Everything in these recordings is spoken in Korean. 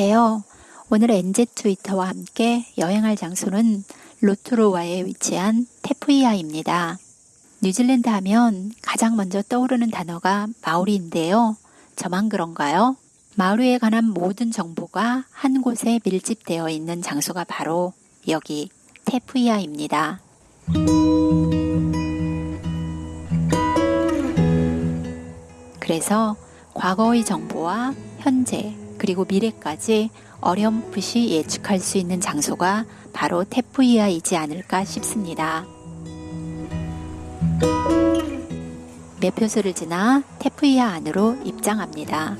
안녕하세요. 오늘 NZ 트위터와 함께 여행할 장소는 로투로와에 위치한 테푸이아입니다. 뉴질랜드 하면 가장 먼저 떠오르는 단어가 마오리인데요. 저만 그런가요? 마오리에 관한 모든 정보가 한 곳에 밀집되어 있는 장소가 바로 여기 테푸이아입니다. 그래서 과거의 정보와 현재 그리고 미래까지 어렴풋이 예측할 수 있는 장소가 바로 테푸이아이지 않을까 싶습니다. 매표소를 지나 테푸이아 안으로 입장합니다.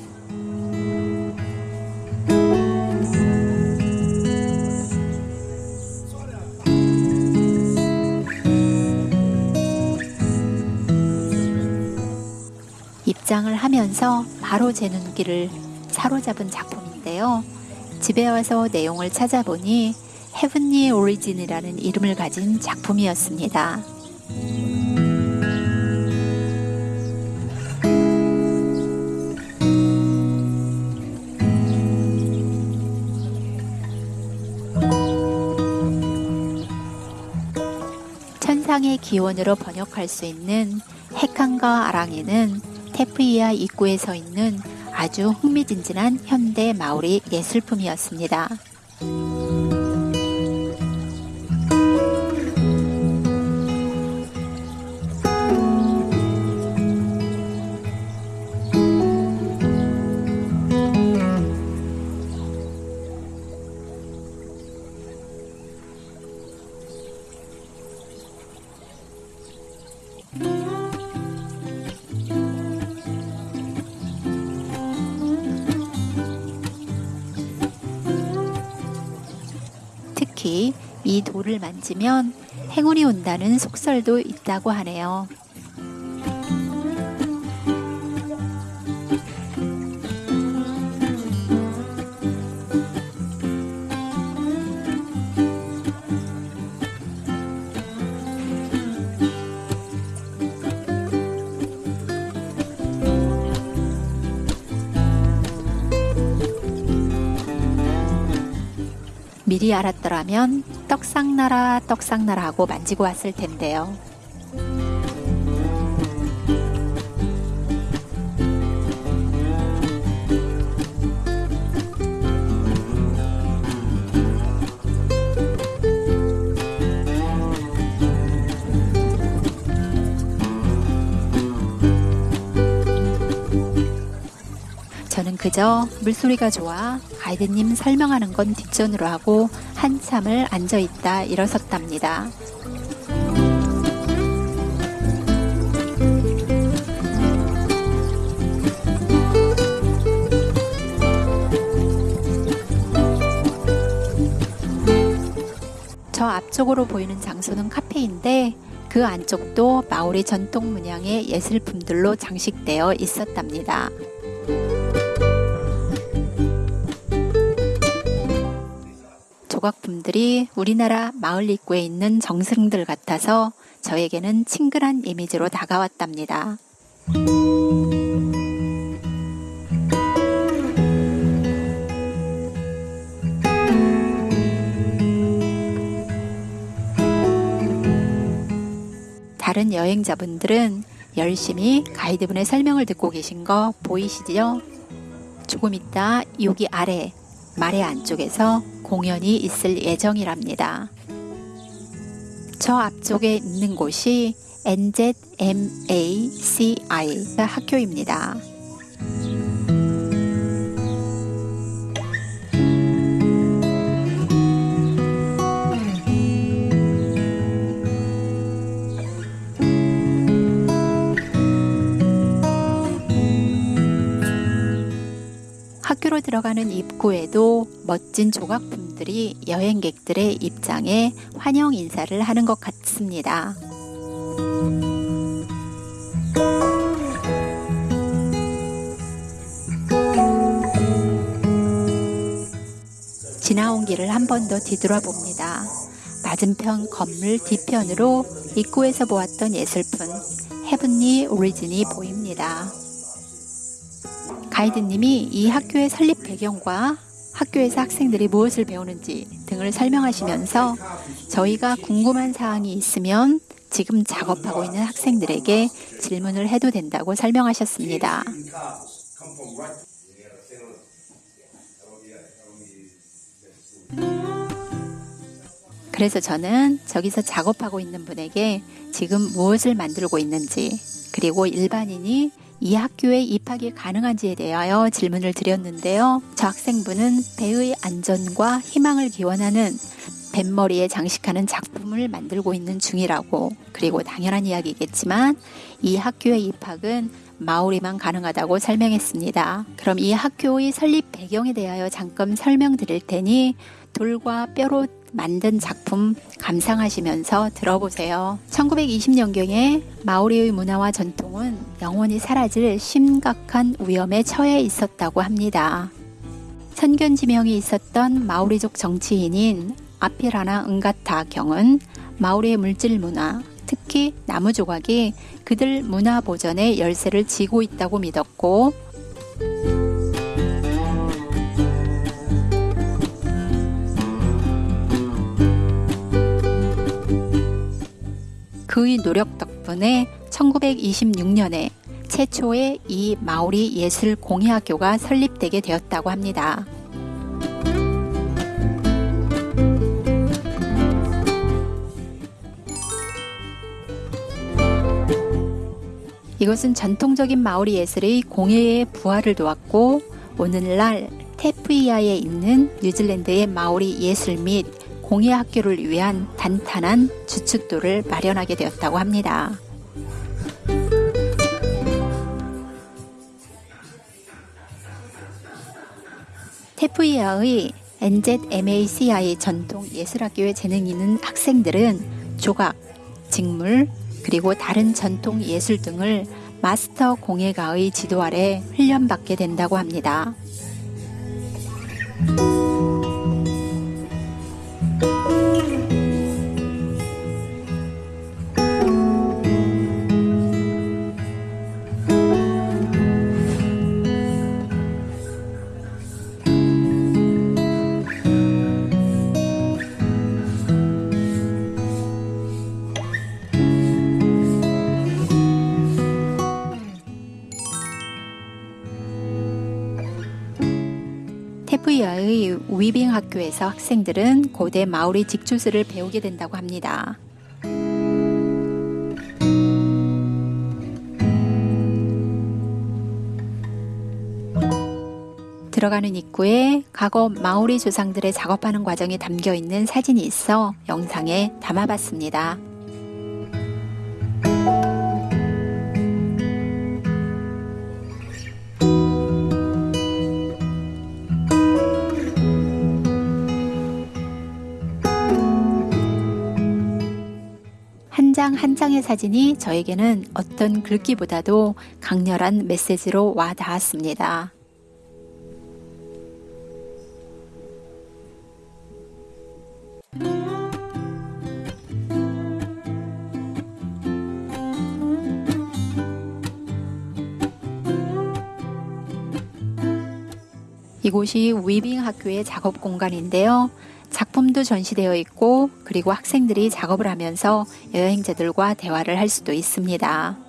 입장을 하면서 바로 제 눈길을 사로잡은 작품인데요. 집에 와서 내용을 찾아보니 헤븐리 오리진이라는 이름을 가진 작품이었습니다. 천상의 기원으로 번역할 수 있는 헤칸과 아랑에는 테프이아 입구에 서 있는 아주 흥미진진한 현대 마오리 예술품이었습니다. 특히 이 돌을 만지면 행운이 온다는 속설도 있다고 하네요. 미리 알았더라면 떡상나라 떡상나라 하고 만지고 왔을 텐데요. 그저 물소리가 좋아 가이드님 설명하는 건 뒷전으로 하고 한참을 앉아있다 일어섰답니다. 저 앞쪽으로 보이는 장소는 카페인데 그 안쪽도 마오리 전통 문양의 예술품들로 장식되어 있었답니다. 조각품들이 우리나라 마을 입구에 있는 정승들 같아서 저에게는 친근한 이미지로 다가왔답니다. 다른 여행자분들은 열심히 가이드분의 설명을 듣고 계신 거 보이시죠? 조금 있다 여기 아래 말의 안쪽에서 공연이 있을 예정이랍니다. 저 앞쪽에 있는 곳이 NZMACI 학교입니다. 학교로 들어가는 입구에도 멋진 조각품들이 여행객들의 입장에 환영 인사를 하는 것 같습니다. 지나온 길을 한 번 더 뒤돌아 봅니다. 맞은편 건물 뒤편으로 입구에서 보았던 예술품 헤븐리 오리진이 보입니다. 가이드님이 이 학교의 설립 배경과 학교에서 학생들이 무엇을 배우는지 등을 설명하시면서 저희가 궁금한 사항이 있으면 지금 작업하고 있는 학생들에게 질문을 해도 된다고 설명하셨습니다. 그래서 저는 저기서 작업하고 있는 분에게 지금 무엇을 만들고 있는지 그리고 일반인이 이 학교에 입학이 가능한지에 대하여 질문을 드렸는데요. 저 학생분은 배의 안전과 희망을 기원하는 뱃머리에 장식하는 작품을 만들고 있는 중이라고 그리고 당연한 이야기겠지만 이 학교의 입학은 마오리만 가능하다고 설명했습니다. 그럼 이 학교의 설립 배경에 대하여 잠깐 설명드릴 테니 돌과 뼈로 만든 작품 감상하시면서 들어보세요. 1920년경에 마오리의 문화와 전통은 영원히 사라질 심각한 위험에 처해 있었다고 합니다. 선견 지명이 있었던 마오리족 정치인인 아피라나 은가타 경은 마오리의 물질 문화, 특히 나무 조각이 그들 문화 보전의 열쇠를 쥐고 있다고 믿었고 그의 노력 덕분에 1926년에 최초의 이 마오리 예술 공예학교가 설립되게 되었다고 합니다. 이것은 전통적인 마오리 예술의 공예의 부활을 도왔고 오늘날 테프이아에 있는 뉴질랜드의 마오리 예술 및 공예 학교를 위한 단단한 주춧돌을 마련하게 되었다고 합니다. 테프이아의 NZMACI 전통 예술학교에 재능 있는 학생들은 조각, 직물, 그리고 다른 전통 예술 등을 마스터 공예가의 지도 아래 훈련받게 된다고 합니다. Thank you. 테프이아의 위빙 학교에서 학생들은 고대 마오리 직주술을 배우게 된다고 합니다. 들어가는 입구에 과거 마오리 조상들의 작업하는 과정이 담겨 있는 사진이 있어 영상에 담아봤습니다. 장 한 장의 사진이 저에게는 어떤 글귀보다도 강렬한 메시지로 와 닿았습니다. 이곳이 위빙 학교의 작업 공간인데요. 작품도 전시되어 있고 그리고 학생들이 작업을 하면서 여행자들과 대화를 할 수도 있습니다.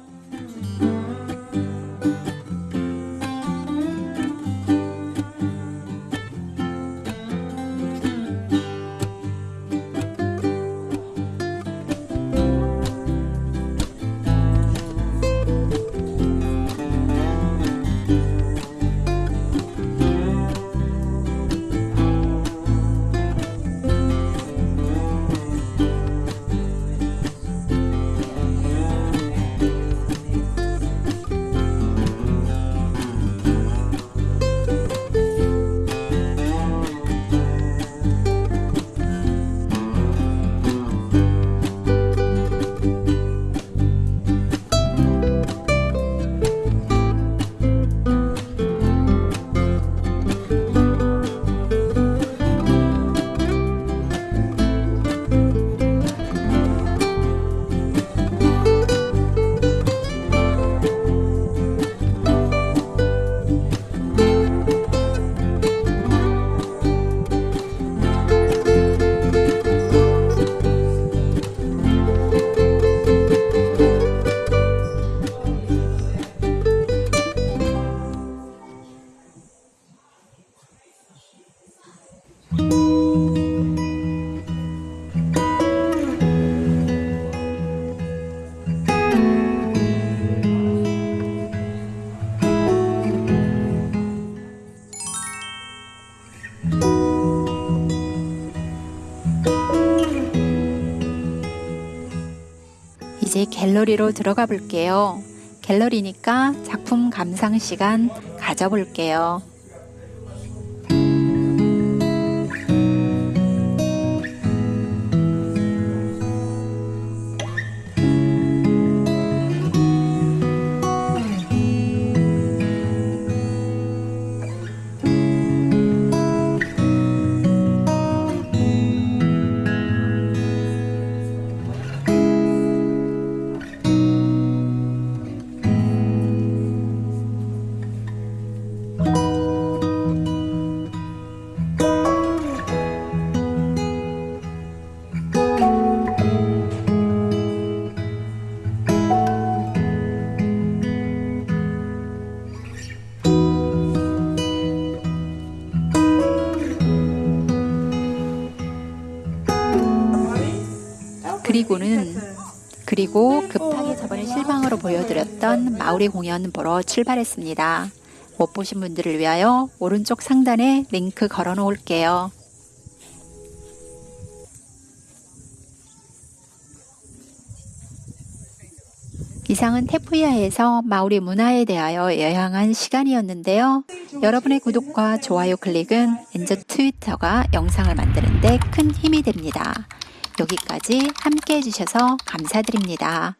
갤러리로 들어가 볼게요. 갤러리니까 작품 감상 시간 가져볼게요. 그리고는 그리고 급하게 저번에 실방으로 보여드렸던 마우리 공연 보러 출발했습니다. 못 보신 분들을 위하여 오른쪽 상단에 링크 걸어 놓을게요. 이상은 테푸야에서 마우리 문화에 대하여 여행한 시간이었는데요. 여러분의 구독과 좋아요 클릭은 엔저 트위터가 영상을 만드는데 큰 힘이 됩니다. 여기까지 함께 해주셔서 감사드립니다.